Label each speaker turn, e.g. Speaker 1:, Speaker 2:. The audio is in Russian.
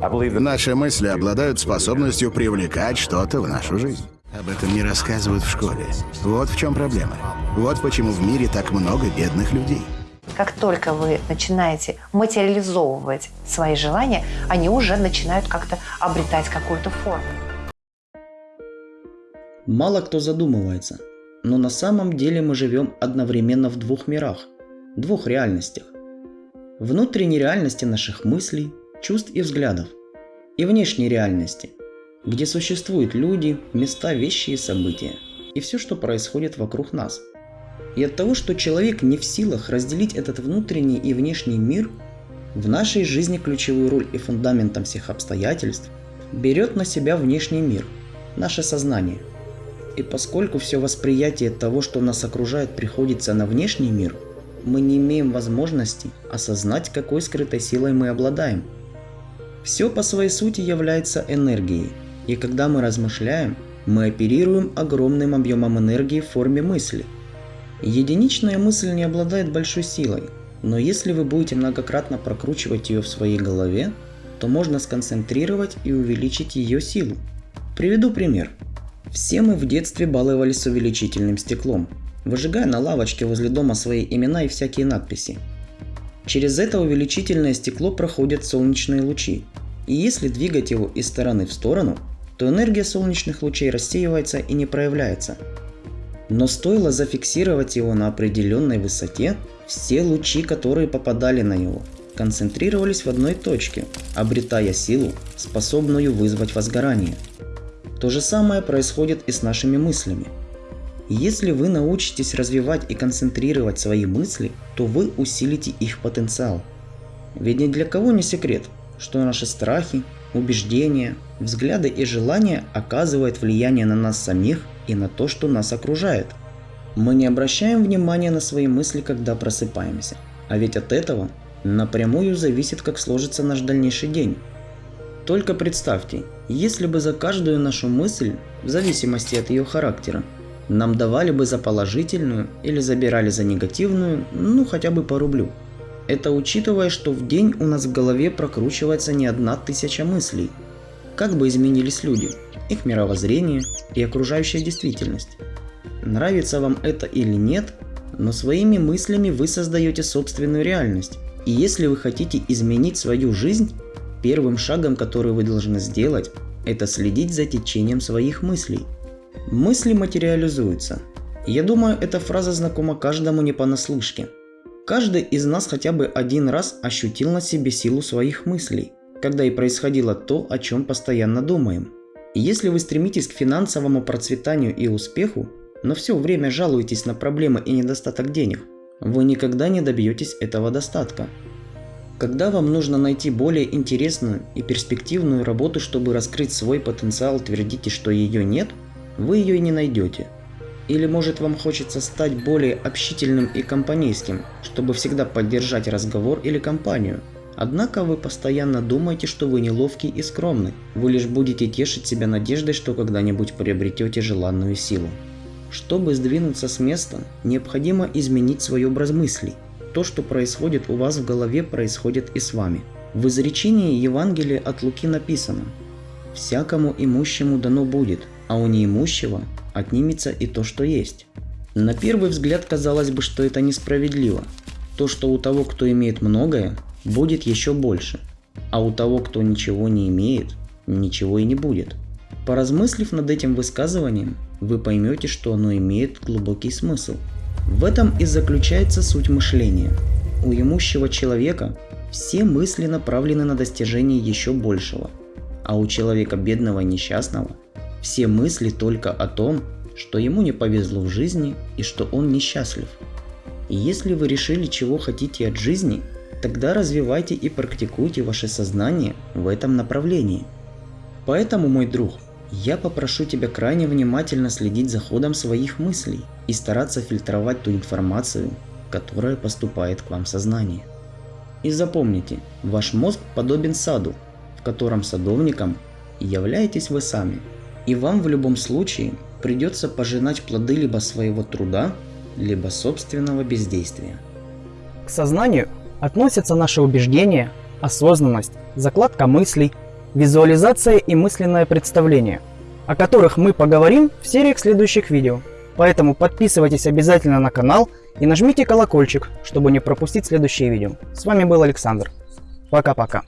Speaker 1: Наши мысли обладают способностью привлекать что-то в нашу жизнь. Об этом не рассказывают в школе. Вот в чем проблема. Вот почему в мире так много бедных людей.
Speaker 2: Как только вы начинаете материализовывать свои желания, они уже начинают как-то обретать какую-то форму.
Speaker 3: Мало кто задумывается, но на самом деле мы живем одновременно в двух мирах, двух реальностях. Внутренней реальности наших мыслей, чувств и взглядов, и внешней реальности, где существуют люди, места, вещи и события, и все, что происходит вокруг нас. И от того, что человек не в силах разделить этот внутренний и внешний мир, в нашей жизни ключевую роль и фундаментом всех обстоятельств берет на себя внешний мир, наше сознание – и поскольку все восприятие того, что нас окружает, приходится на внешний мир, мы не имеем возможности осознать, какой скрытой силой мы обладаем. Все по своей сути является энергией, и когда мы размышляем, мы оперируем огромным объемом энергии в форме мысли. Единичная мысль не обладает большой силой, но если вы будете многократно прокручивать ее в своей голове, то можно сконцентрировать и увеличить ее силу. Приведу пример. Все мы в детстве баловались с увеличительным стеклом, выжигая на лавочке возле дома свои имена и всякие надписи. Через это увеличительное стекло проходят солнечные лучи, и если двигать его из стороны в сторону, то энергия солнечных лучей рассеивается и не проявляется. Но стоило зафиксировать его на определенной высоте, все лучи, которые попадали на него, концентрировались в одной точке, обретая силу, способную вызвать возгорание – то же самое происходит и с нашими мыслями. Если вы научитесь развивать и концентрировать свои мысли, то вы усилите их потенциал. Ведь ни для кого не секрет, что наши страхи, убеждения, взгляды и желания оказывают влияние на нас самих и на то, что нас окружает. Мы не обращаем внимания на свои мысли, когда просыпаемся. А ведь от этого напрямую зависит, как сложится наш дальнейший день. Только представьте, если бы за каждую нашу мысль, в зависимости от ее характера, нам давали бы за положительную или забирали за негативную, ну хотя бы по рублю. Это учитывая, что в день у нас в голове прокручивается не одна тысяча мыслей. Как бы изменились люди, их мировоззрение и окружающая действительность. Нравится вам это или нет, но своими мыслями вы создаете собственную реальность. И если вы хотите изменить свою жизнь, Первым шагом, который вы должны сделать, это следить за течением своих мыслей. Мысли материализуются. Я думаю, эта фраза знакома каждому не понаслышке. Каждый из нас хотя бы один раз ощутил на себе силу своих мыслей, когда и происходило то, о чем постоянно думаем. Если вы стремитесь к финансовому процветанию и успеху, но все время жалуетесь на проблемы и недостаток денег, вы никогда не добьетесь этого достатка. Когда вам нужно найти более интересную и перспективную работу, чтобы раскрыть свой потенциал, твердите, что ее нет, вы ее и не найдете. Или может вам хочется стать более общительным и компанейским, чтобы всегда поддержать разговор или компанию. Однако вы постоянно думаете, что вы неловкий и скромный. Вы лишь будете тешить себя надеждой, что когда-нибудь приобретете желанную силу. Чтобы сдвинуться с места, необходимо изменить свой образ мыслей. То, что происходит у вас в голове, происходит и с вами. В изречении Евангелия от Луки написано «Всякому имущему дано будет, а у неимущего отнимется и то, что есть». На первый взгляд казалось бы, что это несправедливо. То, что у того, кто имеет многое, будет еще больше, а у того, кто ничего не имеет, ничего и не будет. Поразмыслив над этим высказыванием, вы поймете, что оно имеет глубокий смысл – в этом и заключается суть мышления. У имущего человека все мысли направлены на достижение еще большего, а у человека бедного и несчастного все мысли только о том, что ему не повезло в жизни и что он несчастлив. И если вы решили, чего хотите от жизни, тогда развивайте и практикуйте ваше сознание в этом направлении. Поэтому, мой друг, я попрошу тебя крайне внимательно следить за ходом своих мыслей и стараться фильтровать ту информацию, которая поступает к вам в сознание. И запомните, ваш мозг подобен саду, в котором садовником являетесь вы сами. И вам в любом случае придется пожинать плоды либо своего труда, либо собственного бездействия.
Speaker 4: К сознанию относятся наши убеждения, осознанность, закладка мыслей,
Speaker 3: визуализация и мысленное представление, о которых мы поговорим в сериях следующих видео. Поэтому подписывайтесь обязательно на канал и нажмите колокольчик, чтобы не пропустить следующие видео. С вами был Александр. Пока-пока.